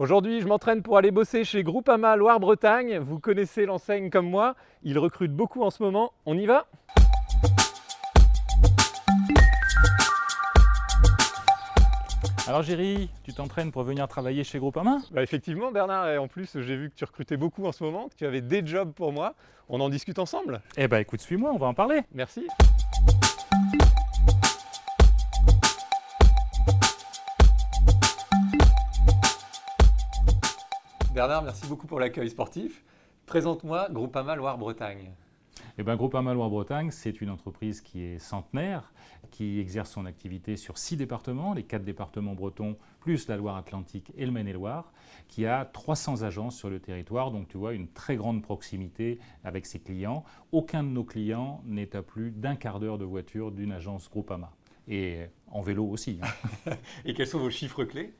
Aujourd'hui, je m'entraîne pour aller bosser chez Groupama Loire-Bretagne. Vous connaissez l'enseigne comme moi. Ils recrutent beaucoup en ce moment. On y va? Alors Géry, tu t'entraînes pour venir travailler chez Groupama? Bah Effectivement Bernard, et en plus j'ai vu que tu recrutais beaucoup en ce moment, que tu avais des jobs pour moi. On en discute ensemble? Eh bah écoute, suis-moi, on va en parler. Merci. Bernard, merci beaucoup pour l'accueil sportif. Présente-moi Groupama Loire-Bretagne. Eh ben, Groupama Loire-Bretagne, c'est une entreprise qui est centenaire, qui exerce son activité sur six départements, les quatre départements bretons, plus la Loire-Atlantique et le Maine-et-Loire, qui a 300 agences sur le territoire, donc tu vois une très grande proximité avec ses clients. Aucun de nos clients n'est à plus d'un quart d'heure de voiture d'une agence Groupama et en vélo aussi. Hein. et quels sont vos chiffres clés?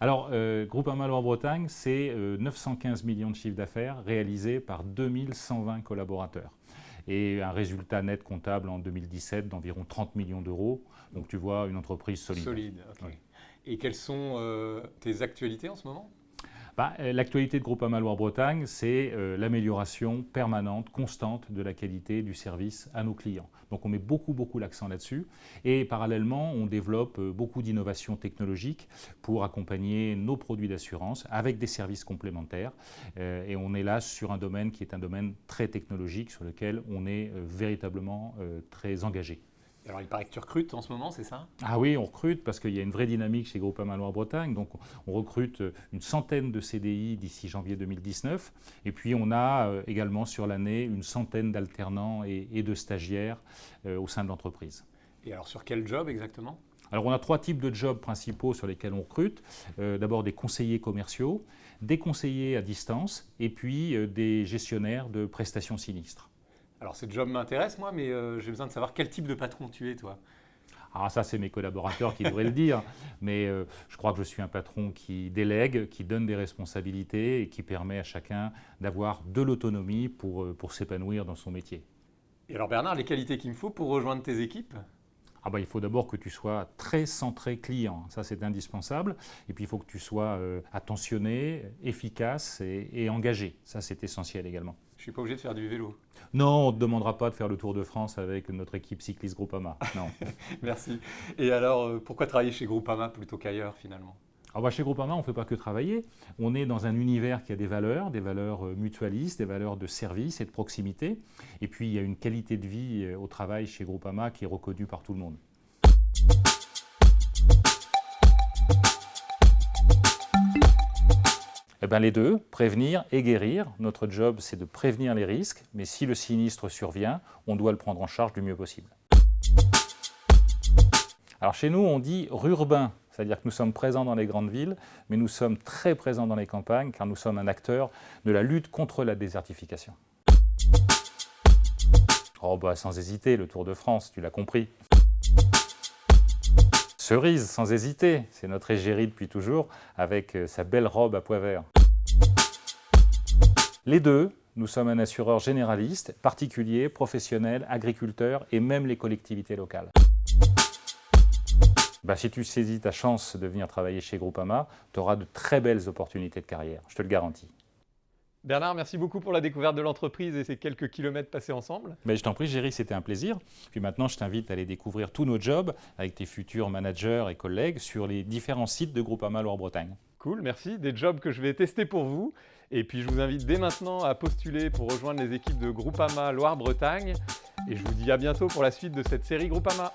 Alors, euh, Groupama Loire-Bretagne, c'est 915 euh, millions de chiffres d'affaires réalisés par 2120 collaborateurs et un résultat net comptable en 2017 d'environ 30 millions d'euros. Donc tu vois, une entreprise solide. Solide, ok. Et quelles sont euh, tes actualités en ce moment? Bah, euh, L'actualité de Groupama Loire-Bretagne, c'est euh, l'amélioration permanente, constante de la qualité du service à nos clients. Donc on met beaucoup, beaucoup l'accent là-dessus. Et parallèlement, on développe beaucoup d'innovations technologiques pour accompagner nos produits d'assurance avec des services complémentaires. et on est là sur un domaine qui est un domaine très technologique sur lequel on est véritablement très engagé. Alors, il paraît que tu recrutes en ce moment, c'est ça? Ah oui, on recrute parce qu'il y a une vraie dynamique chez Groupama Loire-Bretagne. Donc, on recrute une centaine de CDI d'ici janvier 2019. Et puis, on a euh, également sur l'année une centaine d'alternants et, de stagiaires euh, au sein de l'entreprise. Et alors, sur quel job exactement? Alors on a trois types de jobs principaux sur lesquels on recrute. Euh, d'abord des conseillers commerciaux, des conseillers à distance et puis des gestionnaires de prestations sinistres. Alors, ce job m'intéresse, moi, mais euh, j'ai besoin de savoir quel type de patron tu es, toi. Ah, ça, c'est mes collaborateurs qui devraient le dire. Mais euh, je crois que je suis un patron qui délègue, qui donne des responsabilités et qui permet à chacun d'avoir de l'autonomie pour, euh, pour s'épanouir dans son métier. Et alors, Bernard, les qualités qu'il me faut pour rejoindre tes équipes? Ah bah, il faut d'abord que tu sois très centré client, ça c'est indispensable. Et puis il faut que tu sois attentionné, efficace et, et engagé, ça c'est essentiel également. Je ne suis pas obligé de faire du vélo. Non, on ne te demandera pas de faire le Tour de France avec notre équipe cycliste Groupama. Non. Merci. Et alors, euh, pourquoi travailler chez Groupama plutôt qu'ailleurs finalement? Alors bah, chez Groupama, on ne fait pas que travailler. On est dans un univers qui a des valeurs, des valeurs euh, mutualistes, des valeurs de service et de proximité. Et puis, il y a une qualité de vie euh, au travail chez Groupama qui est reconnue par tout le monde. Eh bien, les deux, prévenir et guérir. Notre job, c'est de prévenir les risques, mais si le sinistre survient, on doit le prendre en charge du mieux possible. Alors chez nous, on dit urbain, c'est-à-dire que nous sommes présents dans les grandes villes, mais nous sommes très présents dans les campagnes, car nous sommes un acteur de la lutte contre la désertification. Oh bah sans hésiter, le Tour de France, tu l'as compris. Cerise, sans hésiter, c'est notre égérie depuis toujours, avec euh, sa belle robe à pois vert. Les deux, nous sommes un assureur généraliste, particulier, professionnel, agriculteur et même les collectivités locales. Bah, si tu saisis ta chance de venir travailler chez Groupama, tu auras de très belles opportunités de carrière, je te le garantis. Bernard, merci beaucoup pour la découverte de l'entreprise et ces quelques kilomètres passés ensemble. Mais je t'en prie, Géry, c'était un plaisir. Puis maintenant, je t'invite à aller découvrir tous nos jobs avec tes futurs managers et collègues sur les différents sites de Groupama Loire-Bretagne. Cool, merci. Des jobs que je vais tester pour vous. Et puis, je vous invite dès maintenant à postuler pour rejoindre les équipes de Groupama Loire-Bretagne. Et je vous dis à bientôt pour la suite de cette série Groupama.